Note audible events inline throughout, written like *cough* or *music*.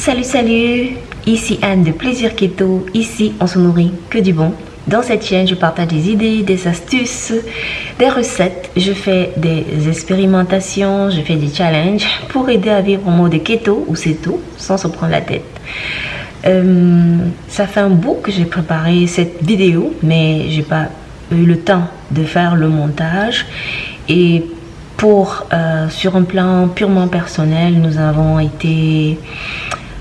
Salut salut, ici Anne de Plaisir Keto, ici on se nourrit que du bon. Dans cette chaîne, je partage des idées, des astuces, des recettes, je fais des expérimentations, je fais des challenges pour aider à vivre en mode keto ou tout sans se prendre la tête. Euh, ça fait un bout que j'ai préparé cette vidéo, mais j'ai pas eu le temps de faire le montage et pour euh, sur un plan purement personnel, nous avons été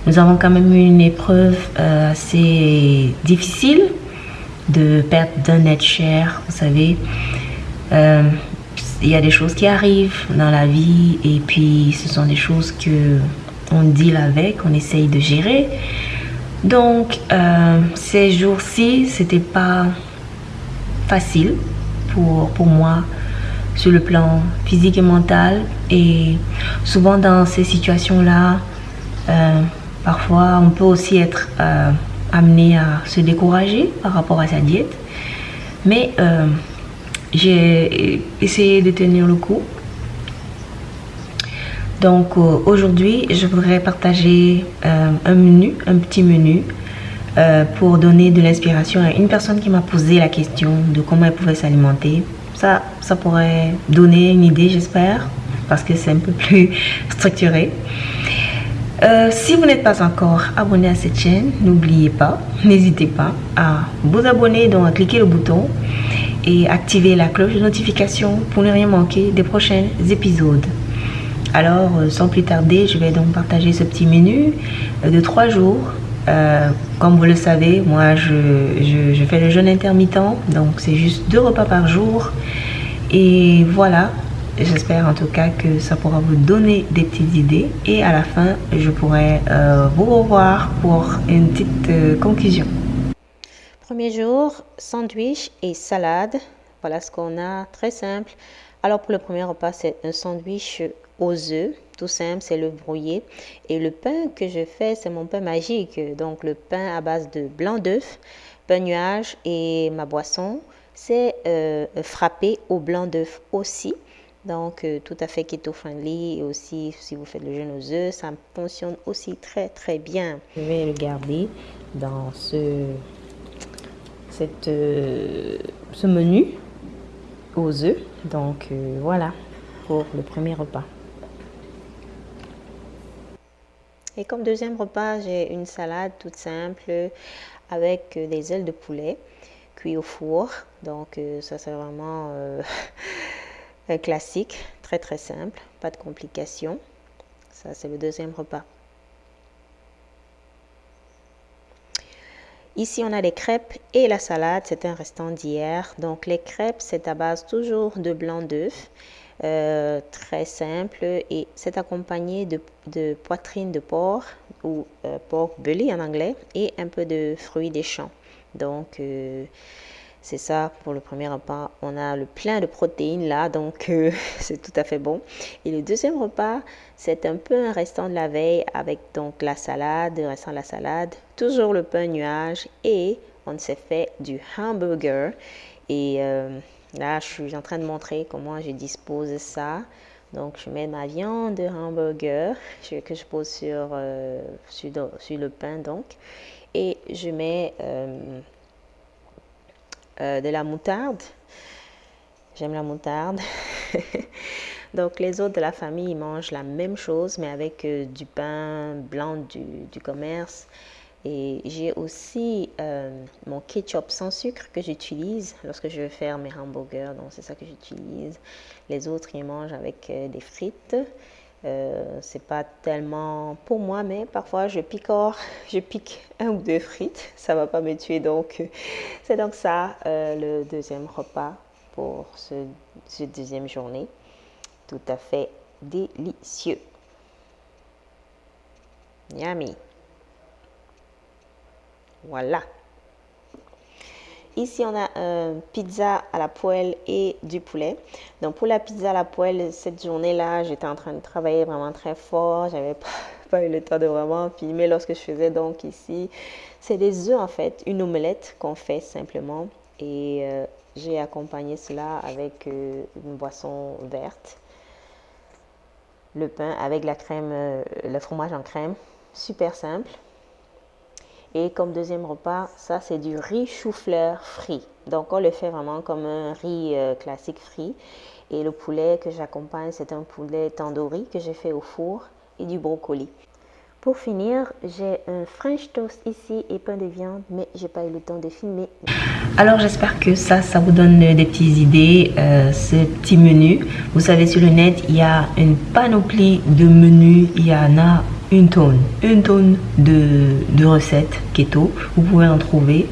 nous avons quand même eu une épreuve euh, assez difficile de perte d'un être cher, vous savez. Euh, il y a des choses qui arrivent dans la vie et puis ce sont des choses que on deal avec, on essaye de gérer. Donc, euh, ces jours-ci, c'était pas facile pour, pour moi sur le plan physique et mental. Et souvent dans ces situations-là, Parfois, on peut aussi être euh, amené à se décourager par rapport à sa diète. Mais euh, j'ai essayé de tenir le coup. Donc euh, aujourd'hui, je voudrais partager un menu, un petit menu pour donner de l'inspiration à une personne qui m'a posé la question de comment elle pouvait s'alimenter. Ça, ça pourrait donner une idée, j'espère, parce que c'est un peu plus *laughs* structuré. Euh, si vous n'êtes pas encore abonné à cette chaîne, n'oubliez pas, n'hésitez pas à vous abonner, donc à cliquer le bouton et activer la cloche de notification pour ne rien manquer des prochains épisodes. Alors, euh, sans plus tarder, je vais donc partager ce petit menu euh, de trois jours. comme vous le savez, moi, je, je fais le jeûne intermittent, donc c'est juste deux repas par jour. Et voilà, J'espère en tout cas que ça pourra vous donner des petites idées et à la fin, je pourrai euh, vous revoir pour une petite euh, conclusion. Premier jour, sandwich et salade. Voilà ce qu'on a, très simple. Alors pour le premier repas, c'est un sandwich aux œufs, tout simple, c'est le brouillé. Et le pain que je fais, c'est mon pain magique. Donc le pain à base de blanc d'œuf, pain nuage et ma boisson, c'est euh, frappé au blanc d'œuf aussi. Donc, euh, tout à fait keto-friendly. Et aussi, si vous faites le jeûne aux œufs, ça fonctionne aussi très, très bien. Je vais le garder dans ce, cette, euh, ce menu aux œufs. Donc, euh, voilà pour le premier repas. Et comme deuxième repas, j'ai une salade toute simple avec des ailes de poulet cuit au four. Donc, ça, c'est vraiment... *laughs* classique, très très simple, pas de complications. Ça, c'est le deuxième repas. Ici, on a les crêpes et la salade. C'est un restant d'hier. Donc, les crêpes, c'est à base toujours de blanc d'œuf. Euh, très simple et c'est accompagné de, poitrine de porc ou euh, pork belly en anglais et un peu de fruits des champs. Donc, euh, c'est ça pour le premier repas. On a le plein de protéines là, donc euh, *laughs* c'est tout à fait bon. Et le deuxième repas, c'est un peu un restant de la veille avec donc la salade, restant de la salade, toujours le pain nuage et on s'est fait du hamburger. Et euh, là, je suis en train de montrer comment je dispose ça. Donc, je mets ma viande de hamburger que je pose sur, euh, sur, le pain donc. Et je mets euh, de la moutarde. J'aime la moutarde. *laughs* Donc les autres de la famille mangent la même chose mais avec euh, du pain blanc du, commerce. Et j'ai aussi euh, mon ketchup sans sucre que j'utilise lorsque je veux faire mes hamburgers. Donc c'est ça que j'utilise. Les autres ils mangent avec des frites. Euh, c'est pas tellement pour moi, mais parfois je *laughs* je pique un ou deux frites, ça va pas me tuer. Donc, *laughs* c'est donc ça euh, le deuxième repas pour ce, ce, deuxième journée. Tout à fait délicieux. Yummy. Voilà. Ici, on a un pizza à la poêle et du poulet. Donc, pour la pizza à la poêle, cette journée-là, j'étais en train de travailler vraiment très fort. J'avais *laughs* pas, pas eu le temps de vraiment filmer lorsque je faisais donc ici. C'est des œufs, en fait, une omelette qu'on fait simplement. Et euh, j'ai accompagné cela avec euh, une boisson verte. Le pain avec la crème, euh, le fromage en crème. super simple. Et comme deuxième repas, ça c'est du riz chou-fleur frit. Donc on le fait vraiment comme un riz euh, classique frit. Et le poulet que j'accompagne, c'est un poulet tandoori que j'ai fait au four et du brocoli. Pour finir, j'ai un French toast ici et pain de viande, mais j'ai pas eu le temps de filmer. Alors j'espère que ça, ça vous donne des petites idées, euh, ce petit menu. Vous savez, sur le net, il y a une panoplie de menus, il y en a une tonne, une tonne de, de recettes keto, vous pouvez en trouver.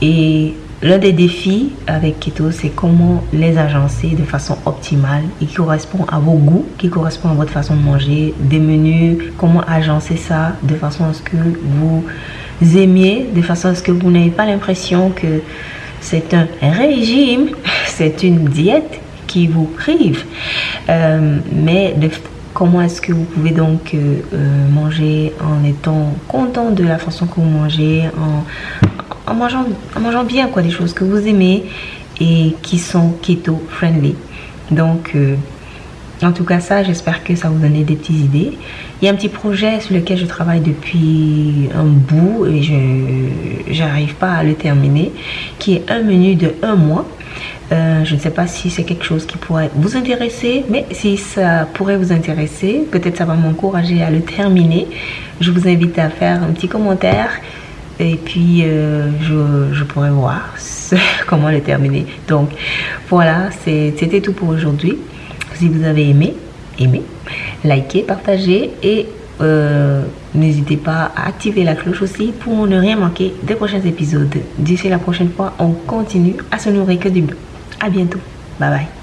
Et L'un des défis avec Keto, c'est comment les agencer de façon optimale et qui correspond à vos goûts, qui correspond à votre façon de manger, des menus, comment agencer ça de façon à ce que vous aimiez, de façon à ce que vous n'ayez pas l'impression que c'est un régime, *laughs* c'est une diète qui vous prive. Euh, mais comment est-ce que vous pouvez donc euh, euh, manger en étant content de la façon que vous mangez, en, mangeant bien, quoi, des choses que vous aimez et qui sont keto friendly. Donc, euh, en tout cas, ça, j'espère que ça vous donne des petites idées. Il y a un petit projet sur lequel je travaille depuis un bout et je n'arrive pas à le terminer, qui est un menu de un mois. Euh, je ne sais pas si c'est quelque chose qui pourrait vous intéresser, mais si ça pourrait vous intéresser, peut-être ça va m'encourager à le terminer. Je vous invite à faire un petit commentaire et puis euh, je, pourrais voir *laughs* comment le terminer. Donc voilà, c'était tout pour aujourd'hui. Si vous avez aimé, aimez, likez, partagez et euh, n'hésitez pas à activer la cloche aussi pour ne rien manquer des prochains épisodes. D'ici la prochaine fois, on continue à se nourrir que du bien. À bientôt. Bye bye.